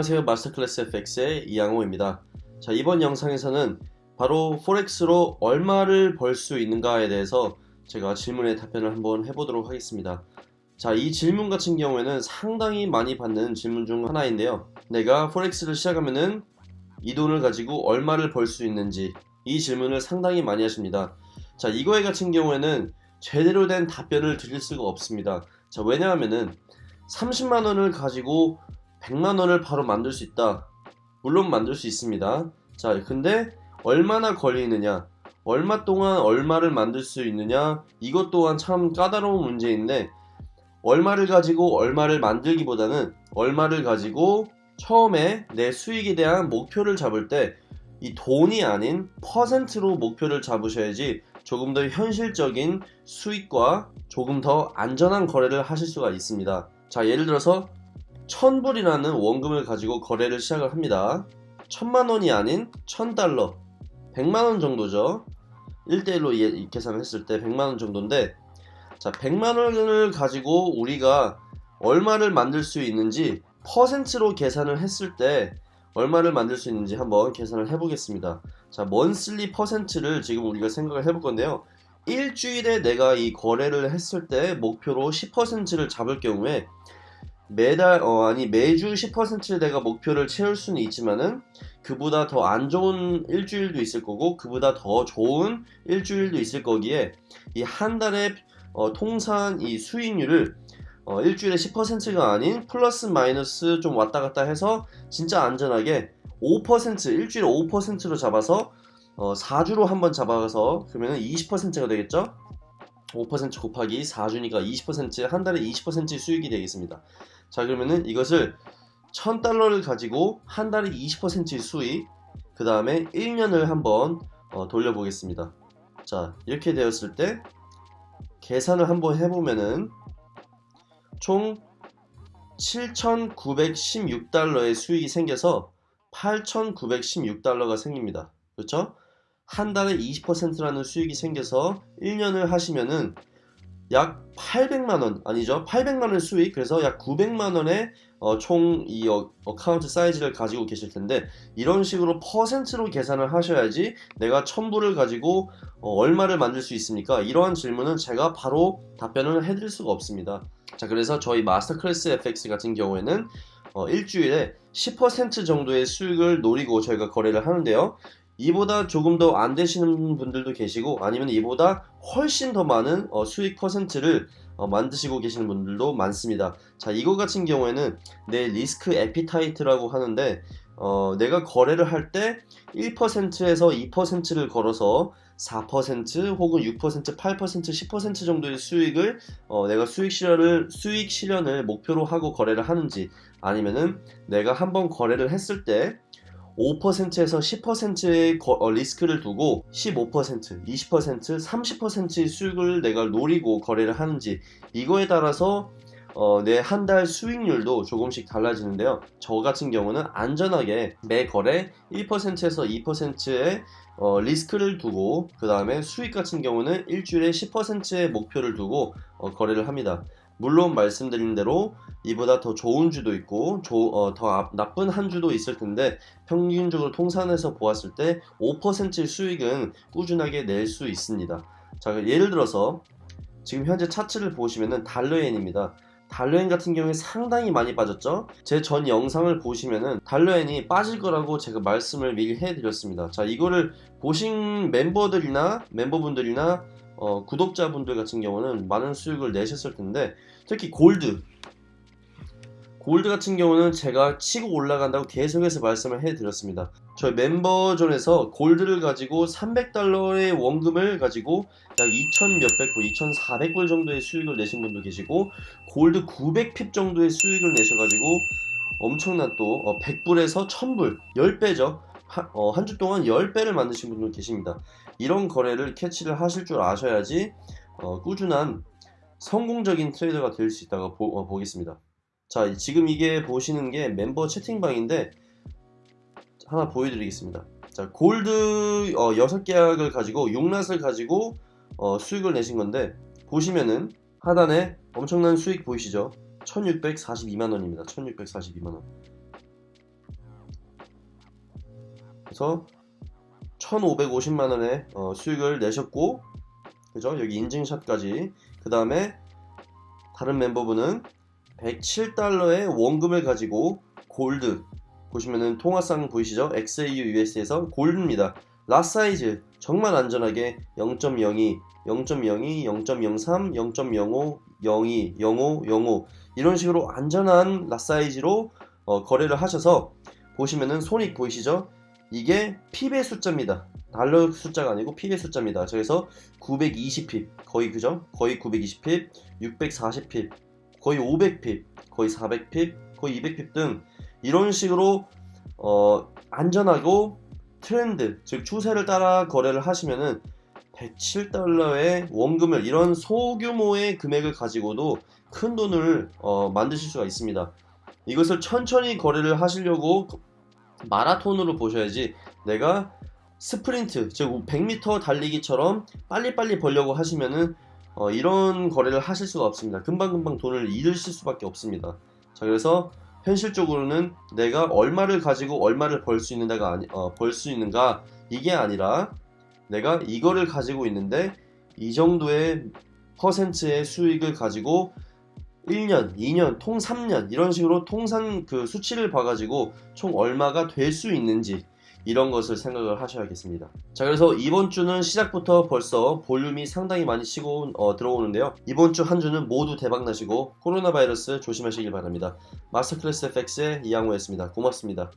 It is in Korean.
안녕하세요. 마스터클래스 FX의 이양호입니다. 자 이번 영상에서는 바로 포렉스로 얼마를 벌 수 있는가에 대해서 제가 질문에 답변을 한번 해보도록 하겠습니다. 자 이 질문 같은 경우에는 상당히 많이 받는 질문 중 하나인데요. 내가 포렉스를 시작하면은 이 돈을 가지고 얼마를 벌 수 있는지 이 질문을 상당히 많이 하십니다. 자 이거에 같은 경우에는 제대로 된 답변을 드릴 수가 없습니다. 자 왜냐하면은 30만원을 가지고 100만원을 바로 만들 수 있다. 물론 만들 수 있습니다. 자 근데 얼마나 걸리느냐? 얼마 동안 얼마를 만들 수 있느냐? 이것 또한 참 까다로운 문제인데 얼마를 가지고 얼마를 만들기보다는 얼마를 가지고 처음에 내 수익에 대한 목표를 잡을 때 이 돈이 아닌 퍼센트로 목표를 잡으셔야지 조금 더 현실적인 수익과 조금 더 안전한 거래를 하실 수가 있습니다. 자 예를 들어서 1000불이라는 원금을 가지고 거래를 시작을 합니다. 1000만원이 아닌 1000달러 100만원 정도죠. 1대1로 계산을 했을 때 100만원 정도인데 자 100만원을 가지고 우리가 얼마를 만들 수 있는지 퍼센트로 계산을 했을 때 얼마를 만들 수 있는지 한번 계산을 해보겠습니다. 자 먼슬리 퍼센트를 지금 우리가 생각을 해볼 건데요. 일주일에 내가 이 거래를 했을 때 목표로 10%를 잡을 경우에 매달 어 아니 매주 10%를 내가 목표를 채울 수는 있지만은 그보다 더 안 좋은 일주일도 있을 거고 그보다 더 좋은 일주일도 있을 거기에 이 한 달에 어, 통산 이 수익률을 어, 일주일에 10%가 아닌 플러스 마이너스 좀 왔다 갔다 해서 진짜 안전하게 5% 일주일에 5%로 잡아서 어, 4주로 한번 잡아서 그러면 20%가 되겠죠 5% 곱하기 4주니까 20%한 달에 20% 수익이 되겠습니다. 자 그러면은 이것을 1000달러를 가지고 한 달에 20%의 수익 그 다음에 1년을 한번 어, 돌려보겠습니다. 자 이렇게 되었을 때 계산을 한번 해보면은 총 7,916달러의 수익이 생겨서 8,916달러가 생깁니다. 그렇죠? 한 달에 20%라는 수익이 생겨서 1년을 하시면은 약 800만원 아니죠? 800만원 수익 그래서 약 900만원의 어, 총이 account size를 가지고 계실 텐데 이런 식으로 퍼센트로 계산을 하셔야지 내가 1000불을 가지고 어, 얼마를 만들 수 있습니까? 이러한 질문은 제가 바로 답변을 해드릴 수가 없습니다. 자 그래서 저희 마스터 클래스 FX 같은 경우에는 어, 일주일에 10% 정도의 수익을 노리고 저희가 거래를 하는데요 이보다 조금 더 안 되시는 분들도 계시고 아니면 이보다 훨씬 더 많은 어, 수익 퍼센트를 어, 만드시고 계시는 분들도 많습니다. 자 이거 같은 경우에는 내 리스크 에피타이트라고 하는데 어, 내가 거래를 할 때 1%에서 2%를 걸어서 4% 혹은 6% 8% 10% 정도의 수익을 어, 내가 수익 실현을 수익 실현을 목표로 하고 거래를 하는지 아니면은 내가 한번 거래를 했을 때 5%에서 10%의 거, 어, 리스크를 두고 15%, 20%, 30%의 수익을 내가 노리고 거래를 하는지 이거에 따라서 어, 내 한 달 수익률도 조금씩 달라지는데요. 저 같은 경우는 안전하게 매 거래 1%에서 2%의 어, 리스크를 두고 그 다음에 수익 같은 경우는 일주일에 10%의 목표를 두고 어, 거래를 합니다 물론 말씀드린 대로 이보다 더 좋은 주도 있고 조, 어, 더 나쁜 한 주도 있을 텐데 평균적으로 통산해서 보았을 때 5%의 수익은 꾸준하게 낼 수 있습니다. 자 예를 들어서 지금 현재 차트를 보시면은 달러엔입니다. 달러엔 같은 경우에 상당히 많이 빠졌죠? 제 전 영상을 보시면은 달러엔이 빠질 거라고 제가 말씀을 미리 해드렸습니다. 자 이거를 보신 멤버들이나 멤버분들이나 어, 구독자분들 같은 경우는 많은 수익을 내셨을 텐데 특히 골드. 골드 같은 경우는 제가 치고 올라간다고 계속해서 말씀을 해드렸습니다. 저희 멤버존에서 골드를 가지고 300달러의 원금을 가지고 약2000 몇백 불, 2400불 정도의 수익을 내신 분도 계시고 골드 900핍 정도의 수익을 내셔가지고 엄청난 또 100불에서 어, 1000불 10배죠 어, 한주 동안 10배를 만드신 분도 계십니다. 이런 거래를 캐치를 하실 줄 아셔야지 어, 꾸준한 성공적인 트레이더가 될 수 있다고 보, 어, 보겠습니다. 자 지금 이게 보시는 게 멤버 채팅방인데 하나 보여드리겠습니다. 자 골드 어, 6계약을 가지고 6낫을 가지고 어, 수익을 내신 건데 보시면은 하단에 엄청난 수익 보이시죠? 1642만원입니다. 1642만원 그래서 1,550만 원의 어, 수익을 내셨고 그죠? 여기 인증샷까지 그 다음에 다른 멤버분은 107달러의 원금을 가지고 골드 보시면은 통화상 보이시죠? XAU US에서 골드입니다. 라 사이즈 정말 안전하게 0.02, 0.02, 0.03, 0.05, 02, 05, 05 이런 식으로 안전한 라 사이즈로 어, 거래를 하셔서 보시면은 손익 보이시죠? 이게 핍의 숫자입니다. 달러 숫자가 아니고 핍의 숫자입니다. 그래서 920핍 거의 그죠? 거의 920핍, 640핍, 거의 500핍, 거의 400핍, 거의 200핍 등 이런 식으로 어, 안전하고 트렌드 즉 추세를 따라 거래를 하시면은 107달러의 원금을 이런 소규모의 금액을 가지고도 큰 돈을 어, 만드실 수가 있습니다. 이것을 천천히 거래를 하시려고 마라톤으로 보셔야지 내가 스프린트 즉 100m 달리기처럼 빨리빨리 벌려고 하시면은 어, 이런 거래를 하실 수가 없습니다. 금방금방 돈을 잃으실 수밖에 없습니다. 자 그래서 현실적으로는 내가 얼마를 가지고 얼마를 벌 수 있는가가 아니 어, 벌수 있는가 이게 아니라 내가 이거를 가지고 있는데 이 정도의 퍼센트의 수익을 가지고 1년, 2년, 통 3년 이런 식으로 통산 그 수치를 봐가지고 총 얼마가 될 수 있는지 이런 것을 생각을 하셔야겠습니다. 자 그래서 이번 주는 시작부터 벌써 볼륨이 상당히 많이 치고 어, 들어오는데요. 이번 주 한 주는 모두 대박 나시고 코로나 바이러스 조심하시길 바랍니다. 마스터클래스 FX의 이양호였습니다. 고맙습니다.